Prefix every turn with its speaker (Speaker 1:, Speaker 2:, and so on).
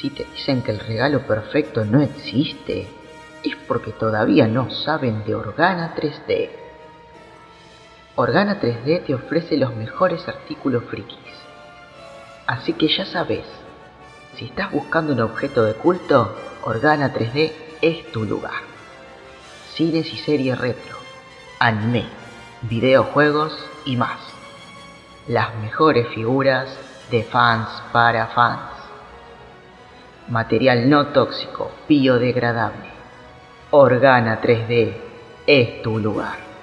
Speaker 1: Si te dicen que el regalo perfecto no existe, es porque todavía no saben de Organa 3D. Organa 3D te ofrece los mejores artículos frikis. Así que ya sabes, si estás buscando un objeto de culto, Organa 3D es tu lugar. Cines y series retro, anime, videojuegos y más. Las mejores figuras de fans para fans. Material no tóxico, biodegradable. Organa 3D es tu lugar.